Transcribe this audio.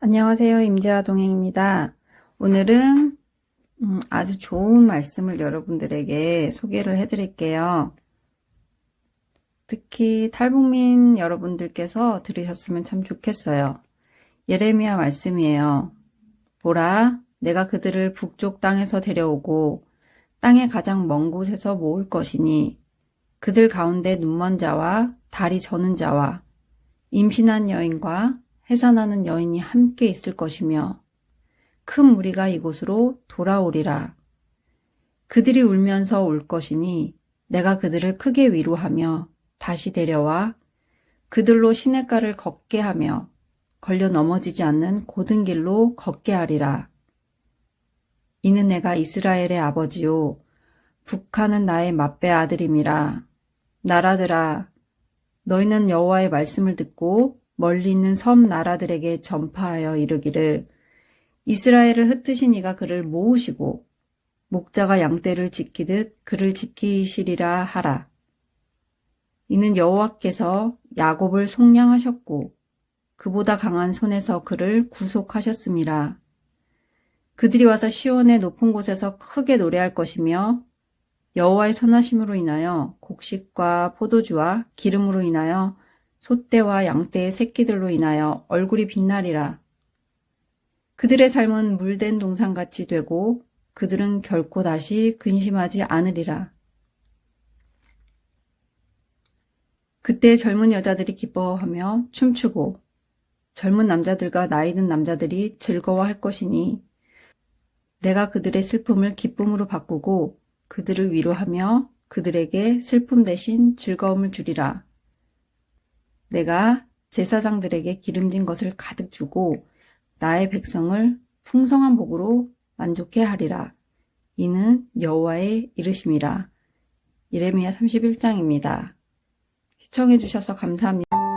안녕하세요. 임재화 동행입니다. 오늘은 음, 아주 좋은 말씀을 여러분들에게 소개를 해드릴게요. 특히 탈북민 여러분들께서 들으셨으면 참 좋겠어요. 예레미야 말씀이에요. 보라, 내가 그들을 북쪽 땅에서 데려오고 땅의 가장 먼 곳에서 모을 것이니 그들 가운데 눈먼 자와 다리 저는 자와 임신한 여인과 해산하는 여인이 함께 있을 것이며 큰 무리가 이곳으로 돌아오리라. 그들이 울면서 올 것이니 내가 그들을 크게 위로하며 다시 데려와 그들로 시냇가를 걷게 하며 걸려 넘어지지 않는 고든 길로 걷게 하리라. 이는 내가 이스라엘의 아버지요 북한은 나의 맏배 아들임이라. 나라들아 너희는 여호와의 말씀을 듣고 멀리 있는 섬 나라들에게 전파하여 이르기를 이스라엘을 흩으신 이가 그를 모으시고 목자가 양떼를 지키듯 그를 지키시리라 하라. 이는 여호와께서 야곱을 속량하셨고 그보다 강한 손에서 그를 구속하셨음이라. 그들이 와서 시온의 높은 곳에서 크게 노래할 것이며 여호와의 선하심으로 인하여 곡식과 포도주와 기름으로 인하여 소떼와 양떼의 새끼들로 인하여 얼굴이 빛나리라. 그들의 삶은 물된 동산같이 되고 그들은 결코 다시 근심하지 않으리라. 그때 젊은 여자들이 기뻐하며 춤추고 젊은 남자들과 나이 든 남자들이 즐거워할 것이니 내가 그들의 슬픔을 기쁨으로 바꾸고 그들을 위로하며 그들에게 슬픔 대신 즐거움을 주리라. 내가 제사장들에게 기름진 것을 가득 주고 나의 백성을 풍성한 복으로 만족해 하리라. 이는 여호와의 이르심이라. 예레미야 31장입니다. 시청해 주셔서 감사합니다.